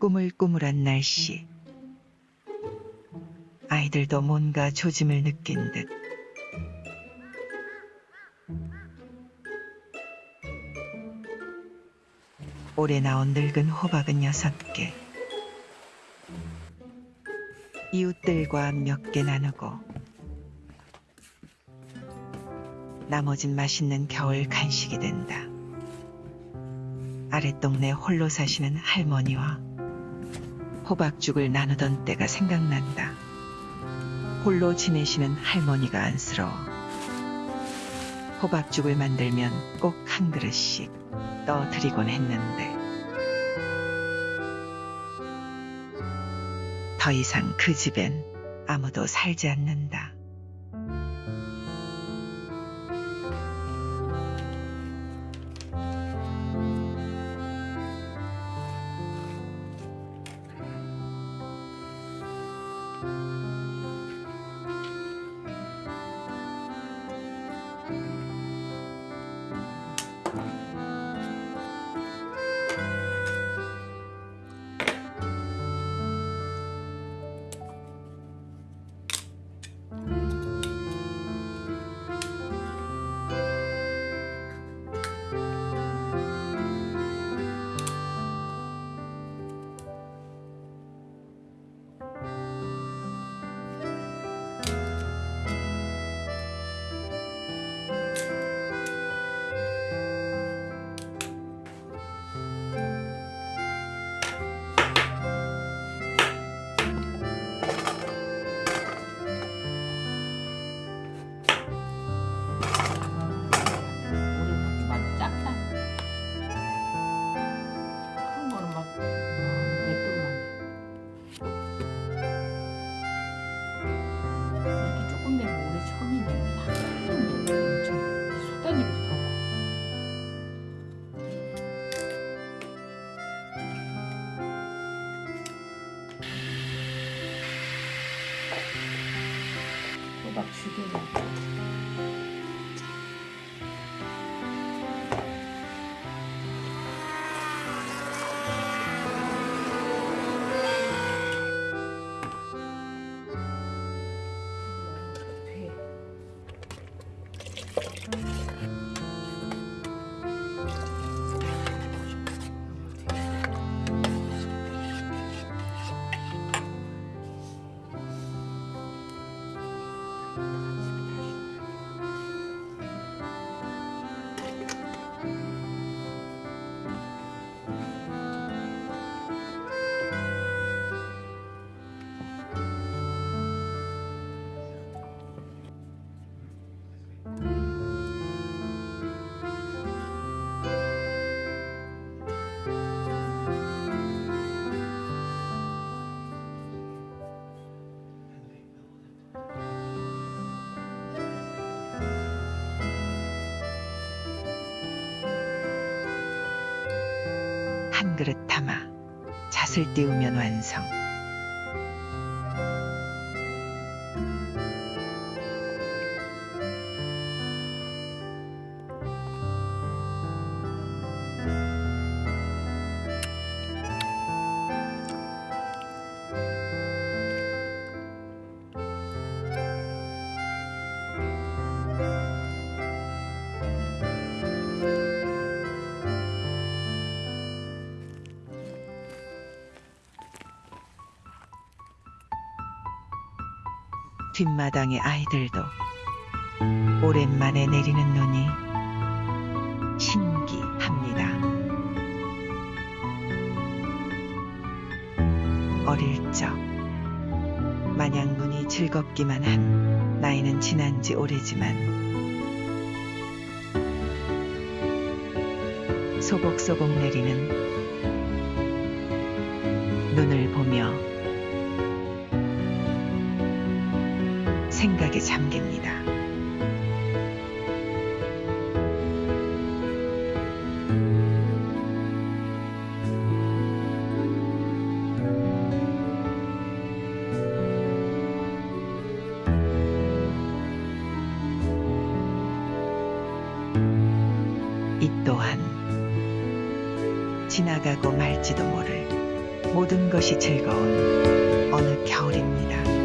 꾸물꾸물한 날씨. 아이들도 뭔가 조짐을 느낀 듯. 올해 나온 늙은 호박은 여섯 개. 이웃들과 몇 개 나누고 나머진 맛있는 겨울 간식이 된다. 아랫동네 홀로 사시는 할머니와 호박죽을 나누던 때가 생각난다. 홀로 지내시는 할머니가 안쓰러워. 호박죽을 만들면 꼭 한 그릇씩 떠드리곤 했는데 더 이상 그 집엔 아무도 살지 않는다. 호박 죽여 그릇 담아 잣을 띄우면 완성. 뒷마당의 아이들도 오랜만에 내리는 눈이 신기합니다. 어릴 적 마냥 눈이 즐겁기만 한 나이는 지난 지 오래지만 소복소복 내리는 눈을 보며 생각에 잠깁니다. 이 또한 지나가고 말지도 모를 모든 것이 즐거운 어느 겨울입니다.